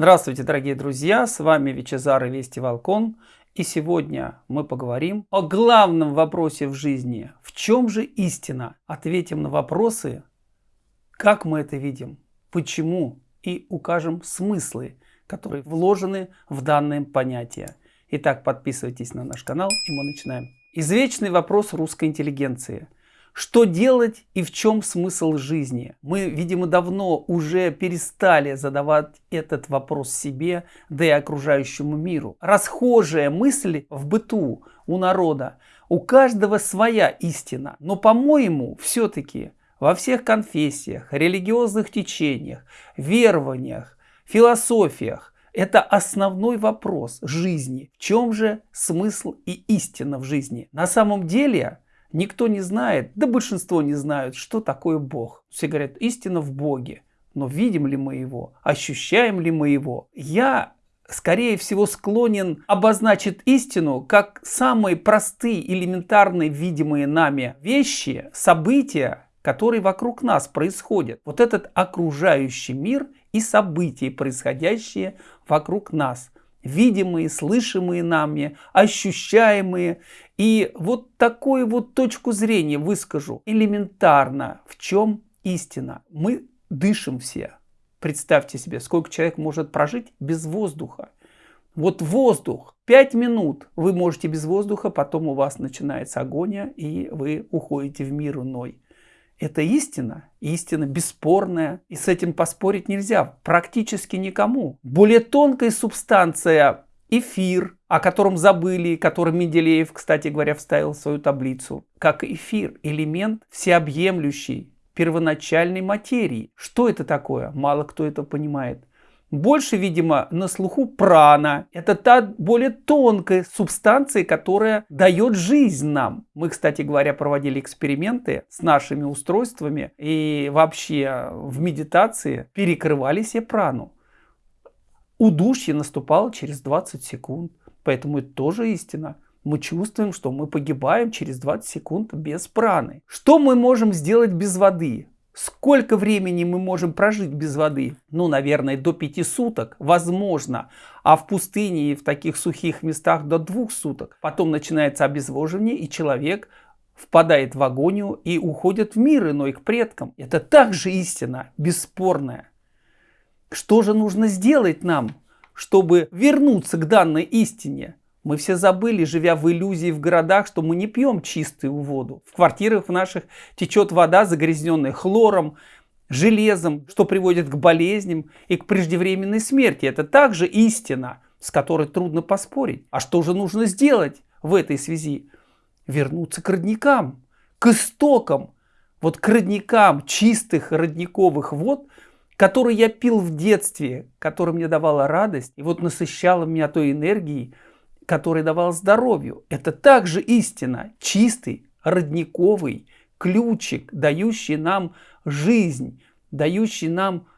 Здравствуйте, дорогие друзья! С вами Вичезар и Вести Волкон. И сегодня мы поговорим о главном вопросе в жизни. В чем же истина? Ответим на вопросы, как мы это видим, почему и укажем смыслы, которые вложены в данное понятие. Итак, подписывайтесь на наш канал и мы начинаем. Извечный вопрос русской интеллигенции – что делать и в чем смысл жизни? Мы, видимо, давно уже перестали задавать этот вопрос себе, да и окружающему миру. Расхожая мысль в быту у народа. У каждого своя истина. Но, по-моему, все-таки во всех конфессиях, религиозных течениях, верованиях, философиях это основной вопрос жизни. В чем же смысл и истина в жизни? На самом деле Никто не знает, да большинство не знают, что такое Бог. Все говорят, истина в Боге. Но видим ли мы его? Ощущаем ли мы его? Я скорее всего склонен обозначить истину как самые простые, элементарные, видимые нами вещи, события, которые вокруг нас происходят. Вот этот окружающий мир и события, происходящие вокруг нас. Видимые, слышимые нами, ощущаемые. И вот такую вот точку зрения выскажу. Элементарно, в чем истина. Мы дышим все. Представьте себе, сколько человек может прожить без воздуха. Вот воздух, 5 минут вы можете без воздуха, потом у вас начинается агония, и вы уходите в мир иной. Это истина, истина бесспорная, и с этим поспорить нельзя практически никому. Более тонкая субстанция эфир, о котором забыли, который Менделеев, кстати говоря, вставил в свою таблицу, как эфир, элемент всеобъемлющий, первоначальной материи. Что это такое? Мало кто это понимает. Больше, видимо, на слуху прана. Это та более тонкая субстанция, которая дает жизнь нам. Мы, кстати говоря, проводили эксперименты с нашими устройствами и вообще в медитации перекрывали себе прану удушье наступало через 20 секунд. Поэтому это тоже истина. Мы чувствуем, что мы погибаем через 20 секунд без праны. Что мы можем сделать без воды? Сколько времени мы можем прожить без воды? Ну, наверное, до 5 суток, возможно. А в пустыне и в таких сухих местах до 2 суток. Потом начинается обезвоживание, и человек впадает в агонию и уходит в мир иной к предкам. Это также истина, бесспорная. Что же нужно сделать нам, чтобы вернуться к данной истине? Мы все забыли, живя в иллюзии в городах, что мы не пьем чистую воду. В квартирах в наших течет вода, загрязненная хлором, железом, что приводит к болезням и к преждевременной смерти. Это также истина, с которой трудно поспорить. А что же нужно сделать в этой связи? Вернуться к родникам, к истокам. Вот к родникам чистых родниковых вод – который я пил в детстве, который мне давала радость, и вот насыщала меня той энергией, которая давала здоровью. Это также истина, чистый, родниковый ключик, дающий нам жизнь, дающий нам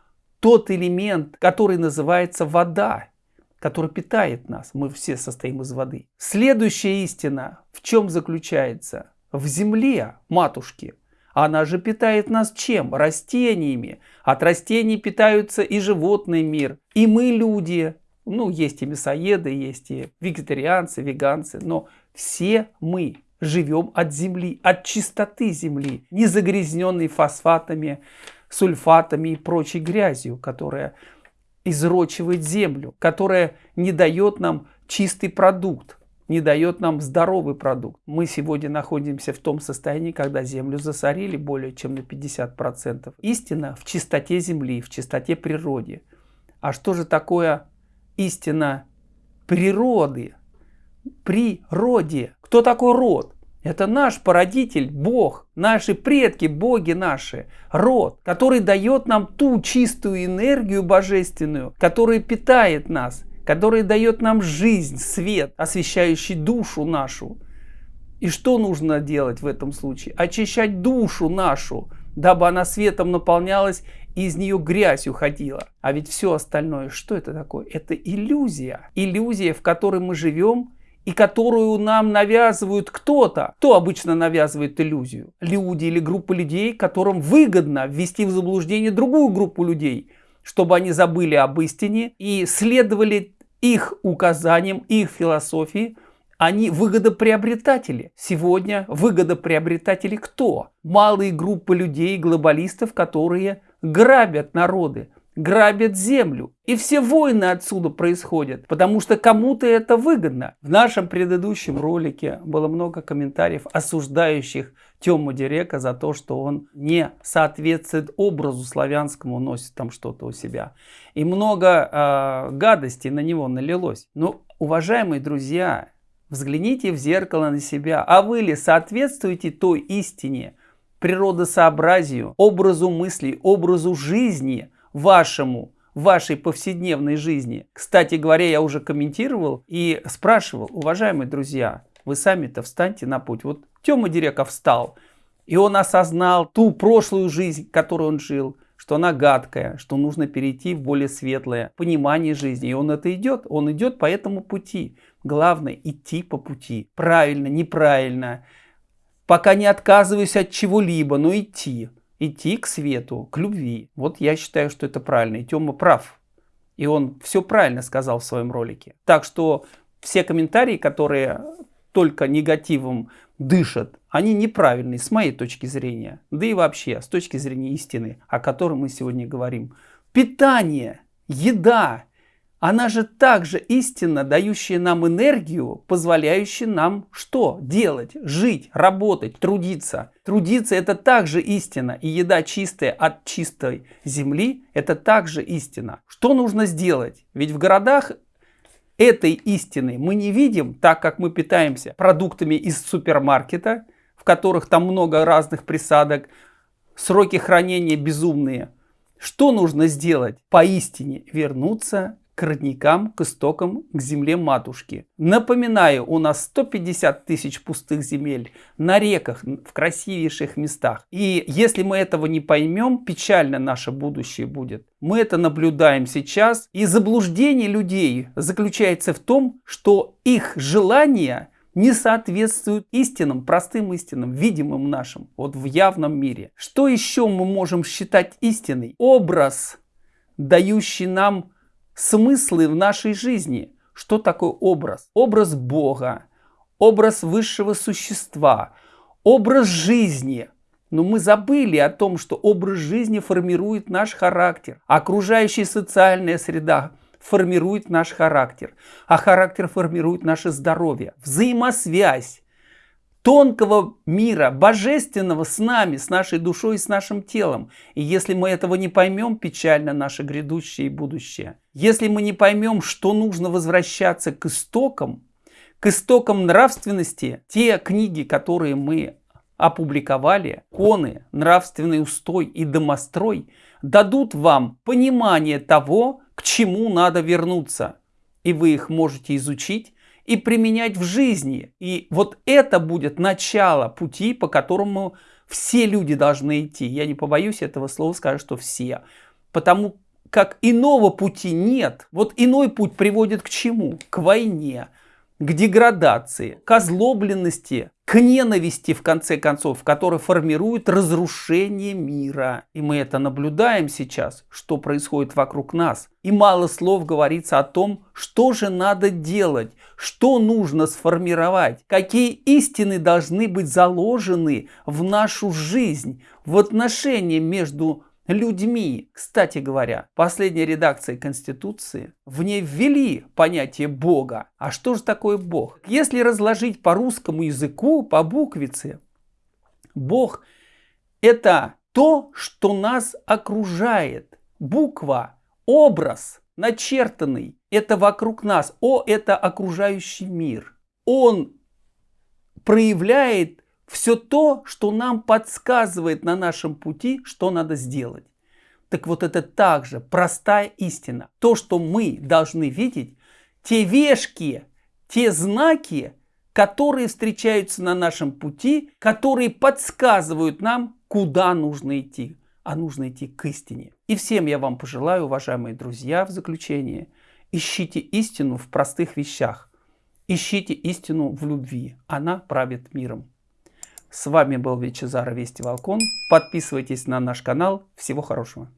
тот элемент, который называется вода, который питает нас. Мы все состоим из воды. Следующая истина в чем заключается? В земле матушки – она же питает нас чем? Растениями. От растений питаются и животный мир, и мы люди. Ну, есть и мясоеды, есть и вегетарианцы, веганцы, но все мы живем от земли, от чистоты земли, не загрязненной фосфатами, сульфатами и прочей грязью, которая изрочивает землю, которая не дает нам чистый продукт не дает нам здоровый продукт. Мы сегодня находимся в том состоянии, когда землю засорили более чем на 50%. Истина в чистоте земли, в чистоте природы. А что же такое истина природы? Природе. Кто такой род? Это наш породитель, Бог, наши предки, боги наши, род, который дает нам ту чистую энергию божественную, которая питает нас, который дает нам жизнь, свет, освещающий душу нашу. И что нужно делать в этом случае? Очищать душу нашу, дабы она светом наполнялась и из нее грязь уходила. А ведь все остальное, что это такое? Это иллюзия. Иллюзия, в которой мы живем и которую нам навязывают кто-то. Кто обычно навязывает иллюзию? Люди или группа людей, которым выгодно ввести в заблуждение другую группу людей – чтобы они забыли об истине и следовали их указаниям, их философии, они выгодоприобретатели. Сегодня выгодоприобретатели кто? Малые группы людей, глобалистов, которые грабят народы, грабят землю. И все войны отсюда происходят, потому что кому-то это выгодно. В нашем предыдущем ролике было много комментариев, осуждающих Тему Дирека за то, что он не соответствует образу славянскому, носит там что-то у себя. И много э, гадостей на него налилось. Но, уважаемые друзья, взгляните в зеркало на себя. А вы ли соответствуете той истине, природосообразию, образу мыслей, образу жизни вашему, вашей повседневной жизни. Кстати говоря, я уже комментировал и спрашивал, уважаемые друзья, вы сами-то встаньте на путь. Вот Тёма Диреков встал, и он осознал ту прошлую жизнь, которую он жил, что она гадкая, что нужно перейти в более светлое понимание жизни. И он это идет, он идет по этому пути. Главное идти по пути. Правильно, неправильно. Пока не отказываюсь от чего-либо, но идти. Идти к свету, к любви. Вот я считаю, что это правильно. И Тёма прав. И он все правильно сказал в своем ролике. Так что все комментарии, которые только негативом дышат, они неправильные с моей точки зрения. Да и вообще с точки зрения истины, о которой мы сегодня говорим. Питание, еда, она же также истина, дающая нам энергию, позволяющая нам что? Делать, жить, работать, трудиться. Трудиться это также истина. И еда чистая от чистой земли это также истина. Что нужно сделать? Ведь в городах этой истины мы не видим, так как мы питаемся продуктами из супермаркета, в которых там много разных присадок, сроки хранения безумные. Что нужно сделать? Поистине вернуться к родникам, к истокам, к земле матушки. Напоминаю, у нас 150 тысяч пустых земель на реках, в красивейших местах. И если мы этого не поймем, печально наше будущее будет. Мы это наблюдаем сейчас. И заблуждение людей заключается в том, что их желания не соответствуют истинам, простым истинам, видимым нашим, вот в явном мире. Что еще мы можем считать истиной? Образ, дающий нам смыслы в нашей жизни. Что такое образ? Образ Бога, образ высшего существа, образ жизни. Но мы забыли о том, что образ жизни формирует наш характер. Окружающая социальная среда формирует наш характер, а характер формирует наше здоровье. Взаимосвязь тонкого мира, божественного с нами, с нашей душой и с нашим телом. И если мы этого не поймем, печально наше грядущее и будущее. Если мы не поймем, что нужно возвращаться к истокам, к истокам нравственности, те книги, которые мы опубликовали, коны, нравственный устой и домострой, дадут вам понимание того, к чему надо вернуться. И вы их можете изучить и применять в жизни. И вот это будет начало пути, по которому все люди должны идти. Я не побоюсь этого слова сказать, что все. Потому как иного пути нет. Вот иной путь приводит к чему? К войне, к деградации, к озлобленности, к ненависти, в конце концов, которая формирует разрушение мира. И мы это наблюдаем сейчас, что происходит вокруг нас. И мало слов говорится о том, что же надо делать, что нужно сформировать, какие истины должны быть заложены в нашу жизнь, в отношения между людьми. Кстати говоря, последняя редакция Конституции в ней ввели понятие Бога. А что же такое Бог? Если разложить по русскому языку, по буквице, Бог это то, что нас окружает. Буква, образ, начертанный, это вокруг нас. О, это окружающий мир. Он проявляет все то, что нам подсказывает на нашем пути, что надо сделать. Так вот это также простая истина. То, что мы должны видеть, те вешки, те знаки, которые встречаются на нашем пути, которые подсказывают нам, куда нужно идти. А нужно идти к истине. И всем я вам пожелаю, уважаемые друзья, в заключение, ищите истину в простых вещах. Ищите истину в любви. Она правит миром. С вами был Вичезар Вести Волкон. Подписывайтесь на наш канал. Всего хорошего.